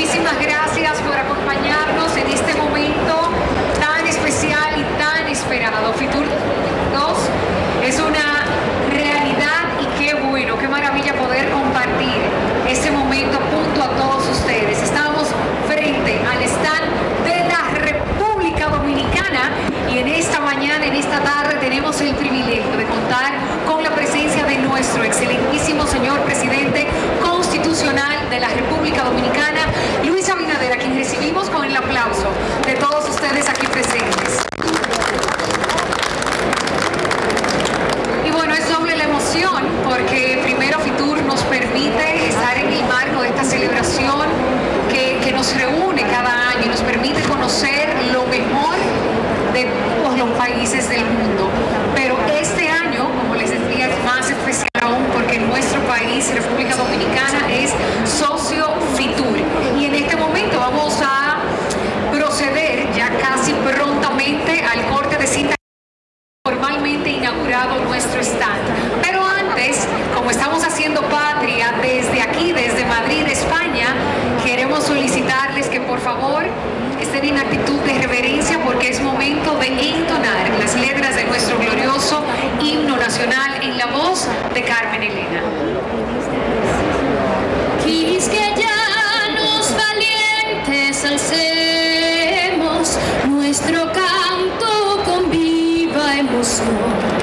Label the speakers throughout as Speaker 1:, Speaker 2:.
Speaker 1: Muchísimas gracias por acompañarnos en este momento tan especial y tan esperado. Fitur 2 es una realidad y qué bueno, qué maravilla poder compartir este momento junto a todos ustedes. Estamos frente al stand de la República Dominicana y en esta mañana, en esta tarde tenemos el privilegio de contar con la presencia de nuestro excelentísimo señor presidente constitucional de la República Dominicana, Luis Abinader, a quien recibimos con el aplauso de todos ustedes aquí presentes. Y bueno, es doble la emoción porque primero Fitur nos permite estar en el marco de esta celebración que, que nos reúne cada año y nos permite conocer lo mejor de todos los países del mundo. Pero este año, como les decía, es más especial aún porque nuestro país, República Dominicana, es socio Fitur. Y en este momento vamos a proceder ya casi prontamente al corte de cinta formalmente inaugurado nuestro stand. Pero antes, como estamos haciendo patria desde aquí, desde Madrid, España, queremos solicitarles que por favor estén en actitud de reverencia porque es momento de entonar las letras de nuestro glorioso himno en la voz de Carmen Elena.
Speaker 2: Quisqueyanos valientes alcemos nuestro canto con viva emoción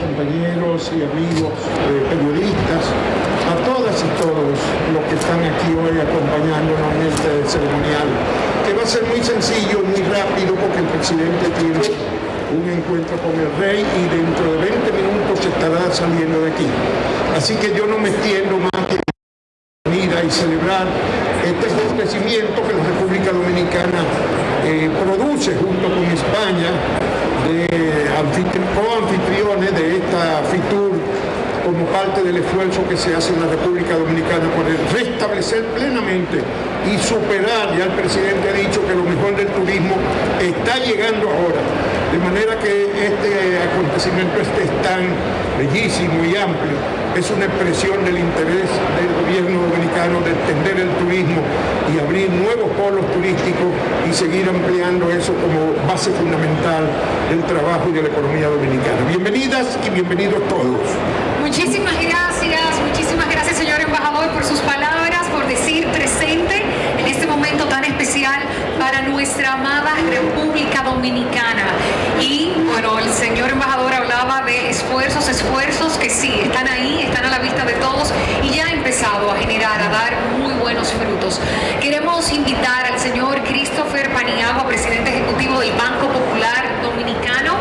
Speaker 3: compañeros y amigos eh, periodistas, a todas y todos los que están aquí hoy acompañándonos en este ceremonial, que va a ser muy sencillo, muy rápido, porque el presidente tiene un encuentro con el rey y dentro de 20 minutos estará saliendo de aquí. Así que yo no me extiendo más que y celebrar este acontecimiento que la República Dominicana eh, produce junto con España de anfitri- coanfitriones de esta FITUR como parte del esfuerzo que se hace en la República Dominicana por restablecer plenamente y superar, ya el presidente ha dicho que lo mejor del turismo está llegando ahora, de manera que este acontecimiento este es tan bellísimo y amplio, es una expresión del interés del gobierno dominicano de entender el turismo y abrir nuevos polos turísticos y seguir ampliando eso como base fundamental del trabajo y de la economía dominicana. Bienvenidas y bienvenidos todos.
Speaker 1: Muchísimas gracias, muchísimas gracias señor embajador por sus palabras, especial para nuestra amada República Dominicana. Y bueno, el señor embajador hablaba de esfuerzos, esfuerzos que sí, están ahí, están a la vista de todos y ya ha empezado a generar, a dar muy buenos frutos. Queremos invitar al señor Christopher Paniagua, presidente ejecutivo del Banco Popular Dominicano,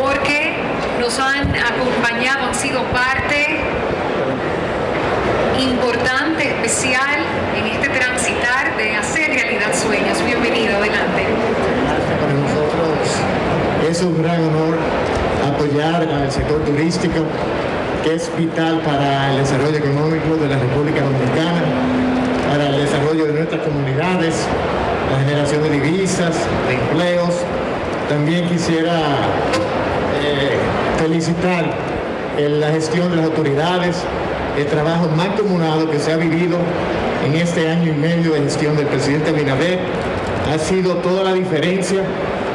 Speaker 1: porque nos han acompañado, han sido parte importante, especial en este transitar de hacer realidad sueños. Bienvenido, adelante.
Speaker 4: Para nosotros es un gran honor apoyar sector turístico, que es vital para el desarrollo económico de la República Dominicana, para el desarrollo de nuestras comunidades, la generación de divisas, de empleos. También quisiera eh, felicitar en la gestión de las autoridades, el trabajo mancomunado que se ha vivido en este año y medio de gestión del presidente Abinader. Ha sido toda la diferencia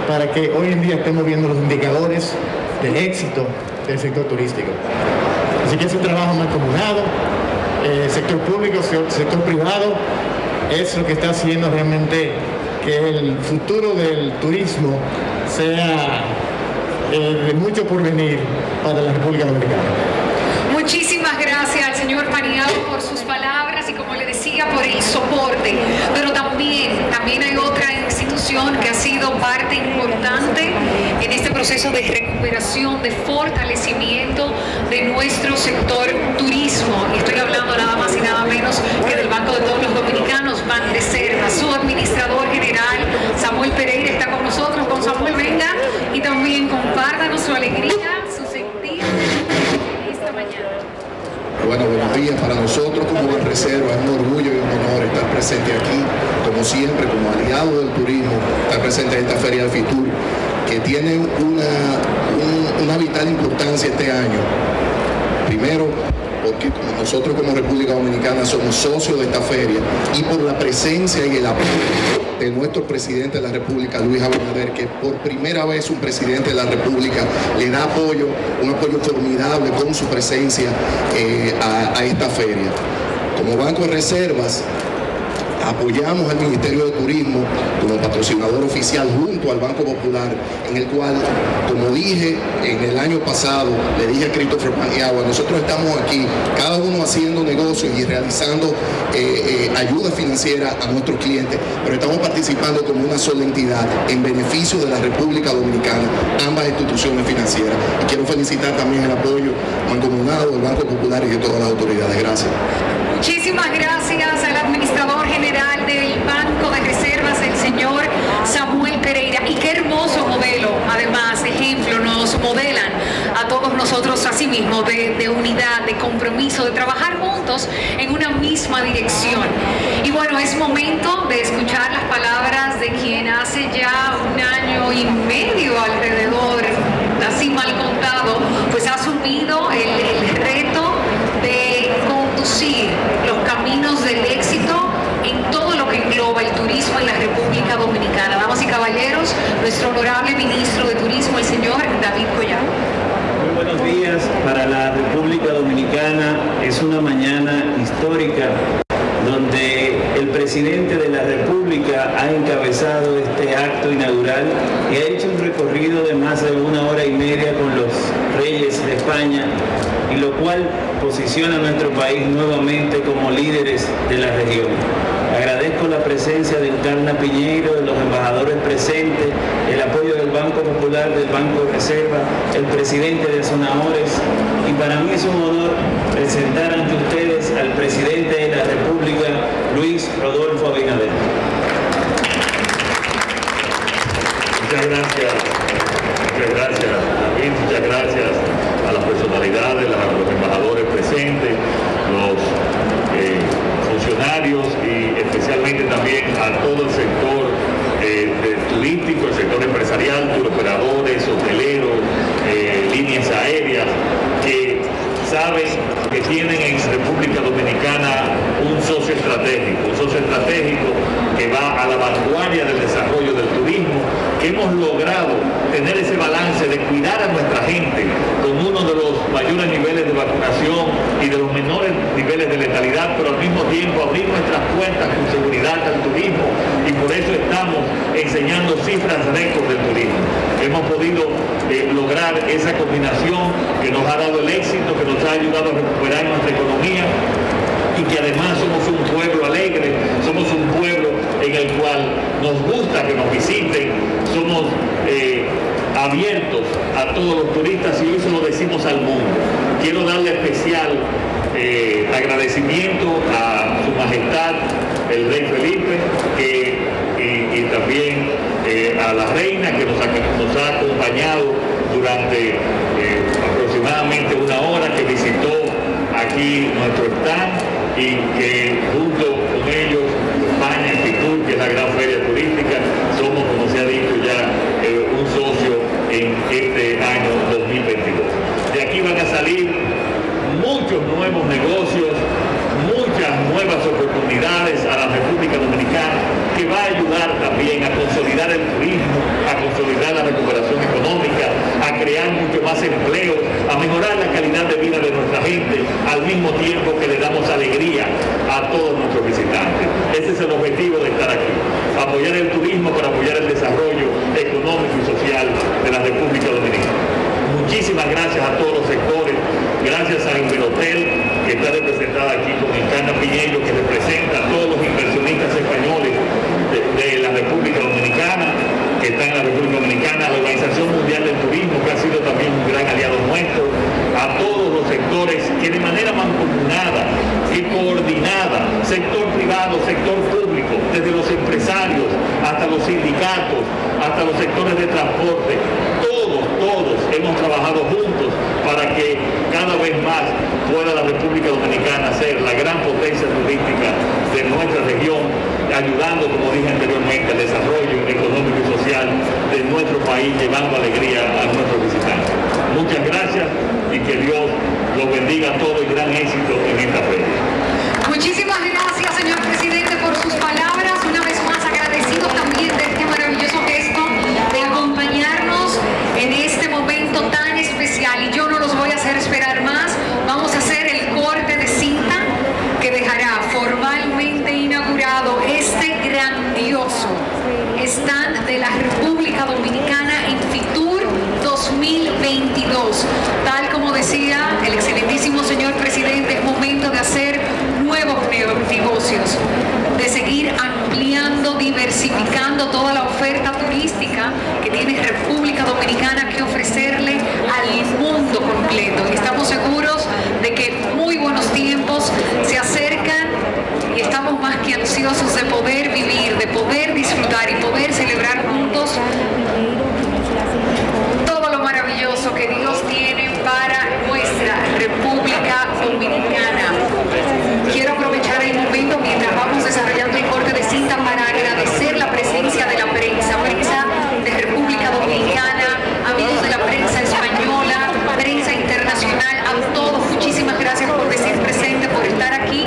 Speaker 4: para que hoy en día estemos viendo los indicadores de éxito del sector turístico. Así que ese trabajo mancomunado, eh, sector público, sector privado, es lo que está haciendo realmente que el futuro del turismo sea eh, de mucho porvenir para la República Dominicana.
Speaker 1: Muchísimas gracias al señor Paniagua por sus palabras y por el soporte. Pero también, también hay otra institución que ha sido parte importante en este proceso de recuperación, de fortalecimiento de nuestro sector turismo. Y estoy hablando nada más y nada menos que del Banco de todos los Dominicanos, Banreserva. Su administrador general, Samuel Pereira, está con nosotros. Con Samuel, venga y también compártanos su alegría, su sentir esta mañana.
Speaker 5: Bueno, para nosotros como Reserva, es un orgullo y un honor estar presente aquí, como siempre, como aliado del turismo, estar presente en esta Feria del Fitur, que tiene una, un- una vital importancia este año. Primero, porque nosotros como República Dominicana somos socios de esta feria y por la presencia y el apoyo de nuestro presidente de la República, Luis Abinader, que por primera vez un presidente de la República le da apoyo, un apoyo formidable con su presencia eh, a esta feria. Como Banco de Reservas, apoyamos al Ministerio de Turismo como patrocinador oficial junto al Banco Popular, en el cual, como dije en el año pasado, le dije a Christopher Paniagua, nosotros estamos aquí, cada uno haciendo negocios y realizando eh, eh, ayuda financiera a nuestros clientes, pero estamos participando como una sola entidad en beneficio de la República Dominicana, ambas instituciones financieras. Y quiero felicitar también el apoyo mancomunado del Banco Popular y de todas las autoridades. Gracias.
Speaker 1: Muchísimas gracias al administrador general del Banco de Reservas, el señor Samuel Pereira. Y qué hermoso modelo, además, ejemplo, nos modelan a todos nosotros así mismo de, de unidad, de compromiso, de trabajar juntos en una misma dirección. Y bueno, es momento de escuchar las palabras de quien hace ya un año y medio alrededor, así mal contado, pues ha asumido el, el reto de conducir los caminos del éxito en todo lo que engloba el turismo en la República Dominicana. Damas caballeros, nuestro honorable ministro de Turismo, el señor David Collado.
Speaker 6: Muy buenos días para la República Dominicana. Es una mañana histórica donde el presidente de la República ha encabezado este acto inaugural y ha hecho un recorrido de más de una hora y media con los reyes de España y lo cual posiciona a nuestro país nuevamente como líderes de la región. Agradezco la presencia de Encarna Piñeiro, de los embajadores presentes, el apoyo del Banco Popular, del Banco de Reserva, el presidente de Zonahores y para mí es un honor presentar ante ustedes al presidente de la República, Luis Rodolfo Abinader.
Speaker 7: Muchas gracias, muchas gracias, David, muchas gracias a las personalidades, a los embajadores presentes, los eh, funcionarios y especialmente también a todo el sector eh, del turístico, el sector empresarial, turoperadores, hoteleros, eh, líneas aéreas, que saben que tienen en República Dominicana un socio estratégico, un socio estratégico que va a la vanguardia del desarrollo del turismo, que hemos logrado tener ese balance de cuidar a nuestra gente con uno de los mayores niveles de vacunación y de los menores niveles de letalidad, pero al mismo tiempo abrir nuestras puertas con seguridad al turismo y por eso estamos enseñando cifras récord del turismo. Hemos podido eh, lograr esa combinación que nos ha dado el éxito, que nos ha ayudado a recuperar nuestra economía y que además somos un pueblo alegre, somos un pueblo en el cual nos gusta que nos visiten, somos eh, abiertos a todos los turistas y eso lo decimos al mundo. Quiero darle especial eh, agradecimiento a su majestad el rey Felipe y, también eh, a la reina que nos ha, acompañado durante eh, aproximadamente una hora que visitó aquí nuestro stand y que junto con ellos España, Fitur, que es la gran feria turística, somos, como se ha dicho ya, un socio en este año 2022. De aquí van a salir muchos nuevos negocios, muchas nuevas oportunidades a la República Dominicana que va a ayudar también a consolidar el turismo, a consolidar la recuperación económica, a crear mucho más empleo, a mejorar la de vida de nuestra gente, al mismo tiempo que le damos alegría a todos nuestros visitantes. Ese es el objetivo de estar aquí, apoyar el turismo para apoyar el desarrollo económico y social de la República Dominicana. Muchísimas gracias a todos los sectores, gracias a Inverhotel, que está representada aquí con Encarna Piñero, que representa a todos los inversionistas españoles de, la República Dominicana, que está en la República Dominicana, la Organización Mundial del Turismo, que ha sido también un gran aliado nuestro, a todos los sectores que de manera mancomunada y coordinada, sector privado, sector público, desde los empresarios hasta los sindicatos, hasta los sectores de transporte, todos, todos hemos trabajado juntos para que cada vez más pueda la República Dominicana ser la gran potencia turística de nuestra región, ayudando, como dije anteriormente, al desarrollo económico y social de nuestro país, llevando alegría a nuestros visitantes. Muchas gracias y que Dios los bendiga a todos y gran éxito en esta feria.
Speaker 1: decía el excelentísimo señor presidente, es momento de hacer nuevos negocios, de seguir ampliando, diversificando toda la oferta turística que tiene República Dominicana que ofrecerle al mundo completo. Y estamos seguros de que muy buenos tiempos se acercan y estamos más que ansiosos de poder vivir, de poder disfrutar y poder